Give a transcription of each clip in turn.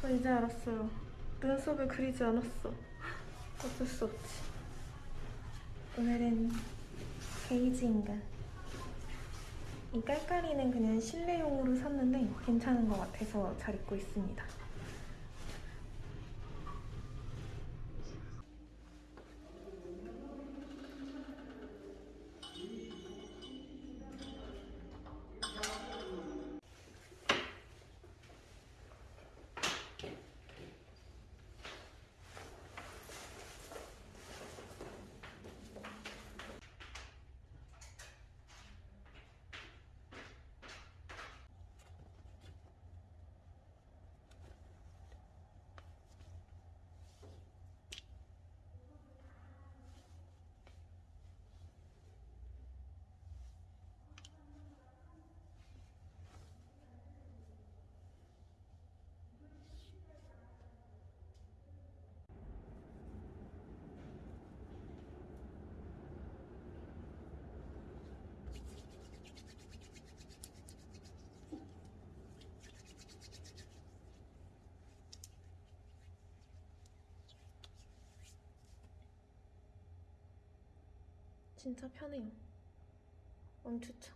저 이제 알았어요. 눈썹을 그리지 않았어. 어쩔 수 없지. 오늘은 베이지 인간. 이 깔깔이는 그냥 실내용으로 샀는데 괜찮은 것 같아서 잘 입고 있습니다. 진짜 편해요. 왕추천.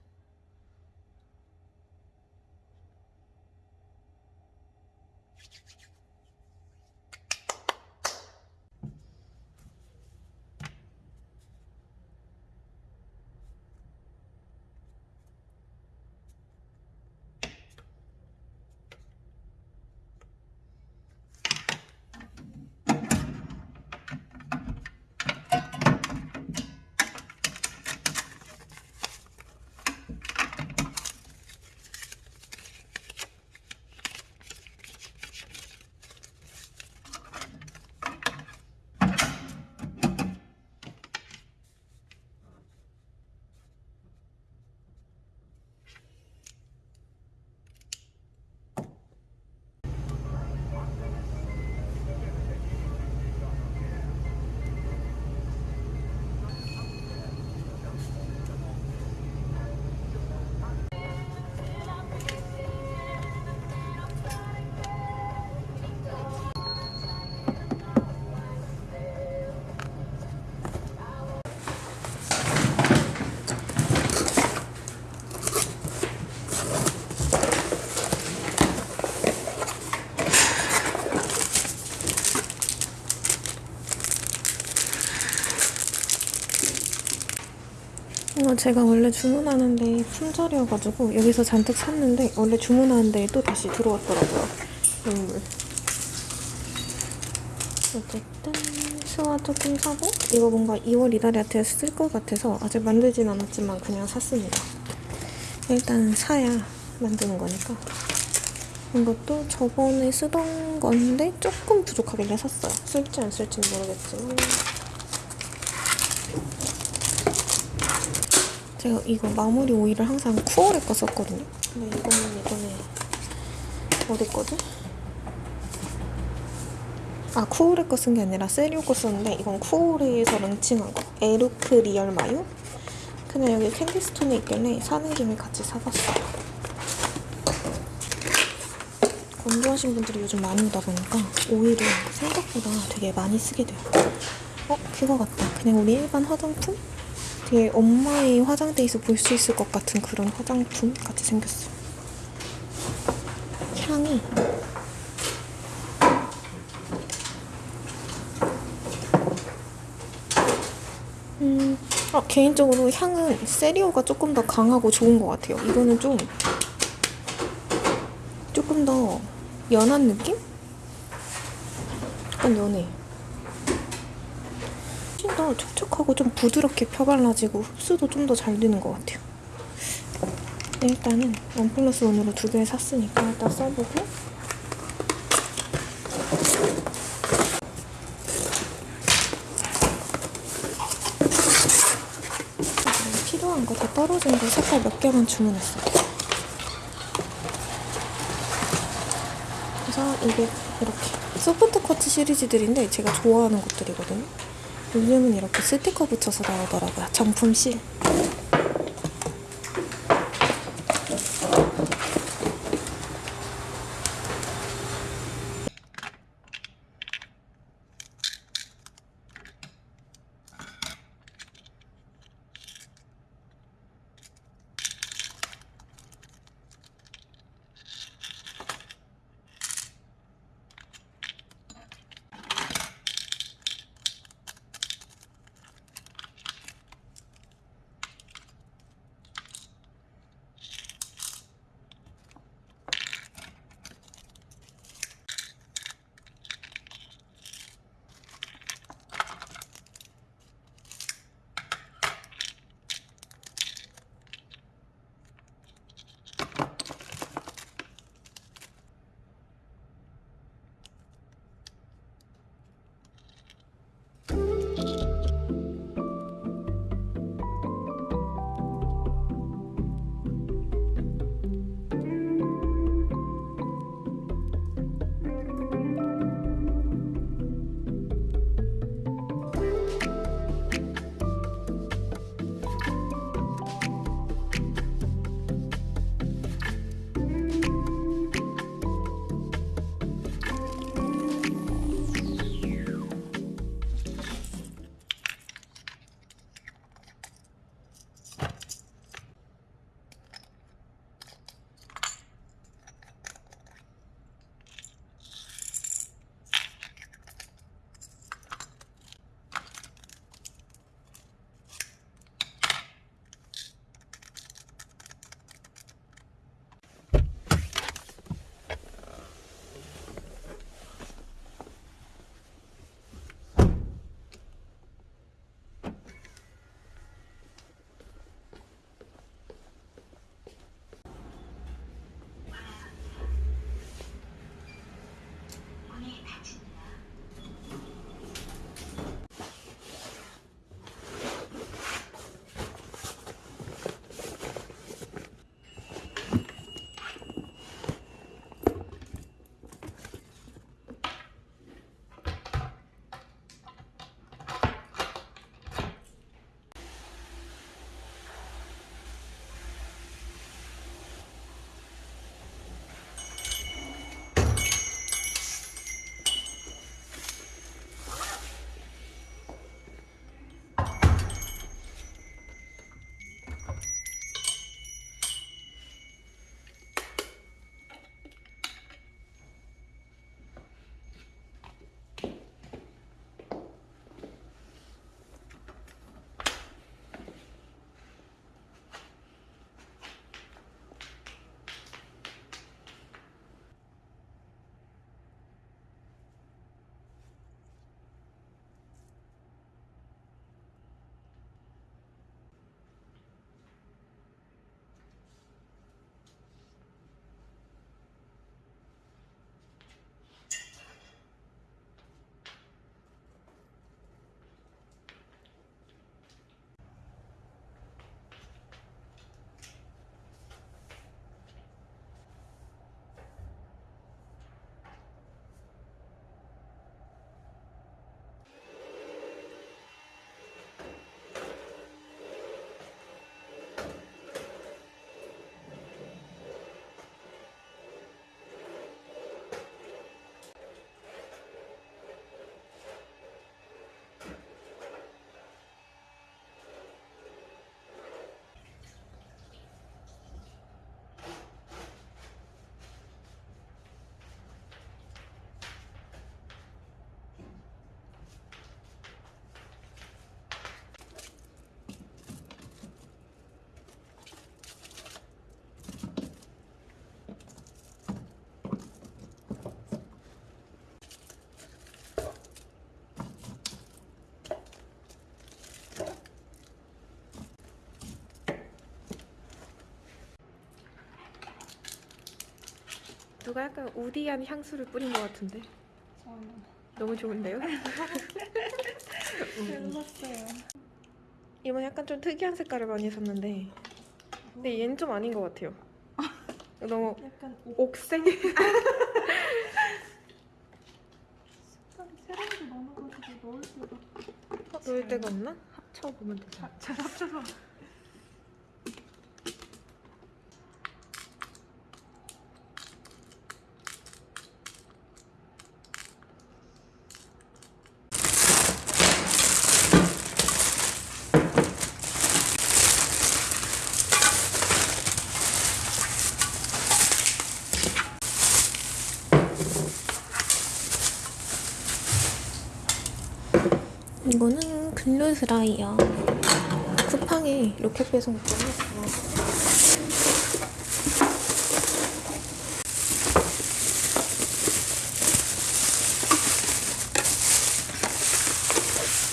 제가 원래 주문하는데 품절이어가지고 여기서 잔뜩 샀는데 원래 주문하는데 또 다시 들어왔더라고요. 선물. 어쨌든 수화 조금 사고 이거 뭔가 2월 이달에 쓸것 같아서 아직 만들진 않았지만 그냥 샀습니다. 일단 사야 만드는 거니까. 이것도 저번에 쓰던 건데 조금 부족하길래 샀어요. 쓸지 안 쓸지는 모르겠지만 제가 이거 마무리 오일을 항상 쿠어레 거 썼거든요. 근데 이거는 이번에 어디 거지? 아 쿠오레 거쓴 게 아니라 세리오 거 썼는데 이건 쿠오레에서 런칭한 거. 에루크 리얼 마요? 그냥 여기 캔디스톤에 있길래 사는 김에 같이 사봤어요. 건조하신 분들이 요즘 많이 오다 보니까 오일을 생각보다 되게 많이 쓰게 돼요. 어? 그거 같다. 그냥 우리 일반 화장품? 되게 엄마의 화장대에서 볼 수 있을 것 같은 그런 화장품 같이 생겼어요. 향이 음, 아, 개인적으로 향은 세리오가 조금 더 강하고 좋은 것 같아요. 이거는 좀 조금 더 연한 느낌? 약간 연해. 더 촉촉하고 좀 부드럽게 펴발라지고 흡수도 좀 더 잘 되는 것 같아요. 일단은 원 플러스 원으로 두 개 샀으니까 일단 써보고 필요한 거 다 떨어진 거 색깔 몇 개만 주문했어요. 그래서 이게 이렇게 소프트 커트 시리즈들인데 제가 좋아하는 것들이거든요. 요즘은 이렇게 스티커 붙여서 나오더라고요. 정품 실. 누가 약간 우디한 향수를 뿌린 것 같은데 너무 좋은데요? 몰랐어요. 이번 약간 좀 특이한 색깔을 많이 샀는데 근데 얘는 좀 아닌 것 같아요 너무 약간 옥 옥색? 색깔이 세련도 많아가지고 넣을 때가 넣을 데가 없나? 합쳐보면 되잖아 잘 합쳐서 이거는 glue 드라이어. 쿠팡에 로켓 배송 보냈어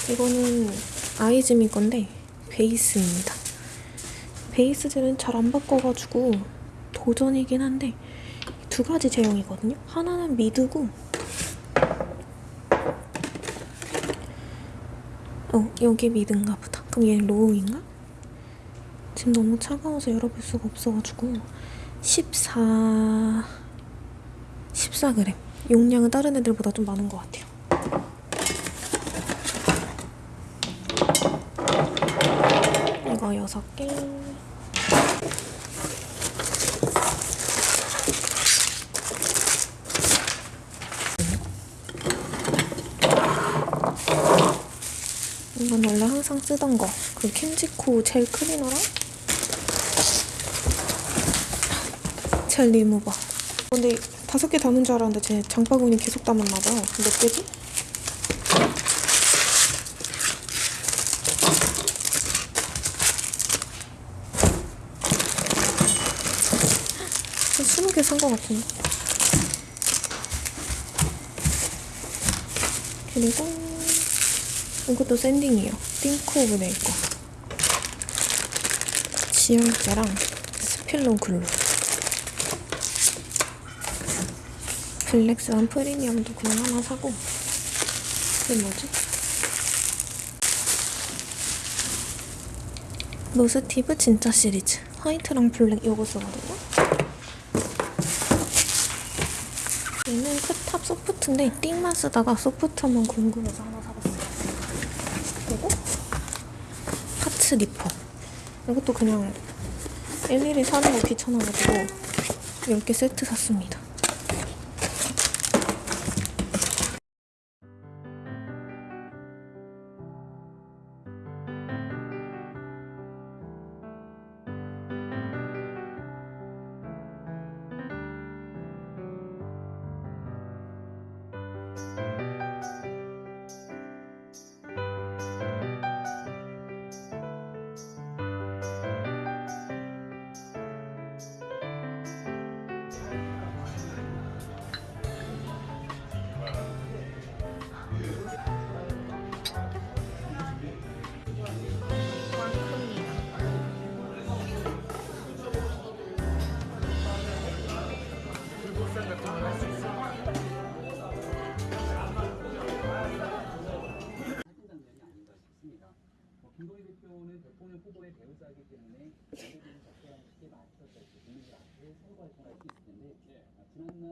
이거는 아이즈미 건데 베이스입니다. 베이스 젤은 잘 안 바꿔가지고 도전이긴 한데 두 가지 제형이거든요. 하나는 mid고 어, 여기 미드인가 보다. 그럼 얘는 로우인가? 지금 너무 차가워서 열어볼 수가 없어가지고 14... 14g. 용량은 다른 애들보다 좀 많은 것 같아요. 이거 6개. 이건 원래 항상 쓰던 거. 그 캔지코 젤 클리너랑 젤 리무버. 근데 다섯 개 담은 줄 알았는데 제 장바구니 계속 담았나 봐요. 몇 개지? 한 스무 개산 것 같은데. 그리고 이것도 sanding이에요. Think of Nail 거. 지혈제랑 스필로 glue. 블랙스완 프리미엄도 그냥 하나 사고. 이게 뭐지? 노스티브 진짜 시리즈. 화이트랑 블랙 요거 쓰거든요. 얘는 크탑 soft인데 띵만 쓰다가 soft만 궁금해서 하나 사봤어요. 그리고 파츠 리퍼. 이것도 그냥 일일이 사는 거 귀찮아가지고 10개 세트 샀습니다.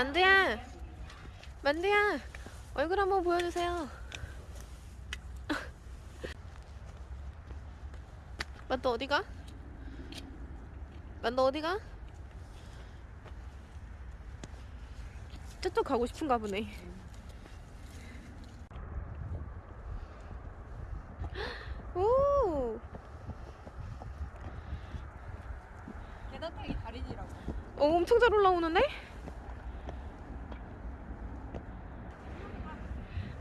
만두야 만두야 얼굴 한번 보여주세요 만두 어디가? 만두 어디가? 저쪽 가고 싶은가 보네 오 계단 타기 달인이라고. 어, 엄청 잘 올라오는데?